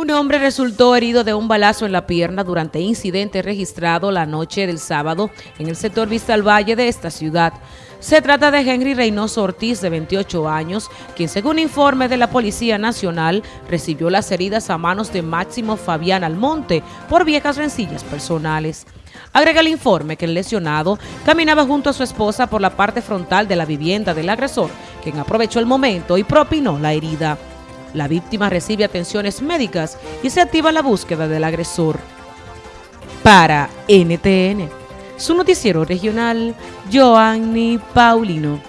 Un hombre resultó herido de un balazo en la pierna durante incidente registrado la noche del sábado en el sector Vista al Valle de esta ciudad. Se trata de Henry Reynoso Ortiz, de 28 años, quien según informe de la Policía Nacional recibió las heridas a manos de Máximo Fabián Almonte por viejas rencillas personales. Agrega el informe que el lesionado caminaba junto a su esposa por la parte frontal de la vivienda del agresor, quien aprovechó el momento y propinó la herida. La víctima recibe atenciones médicas y se activa la búsqueda del agresor. Para NTN, su noticiero regional, Joanny Paulino.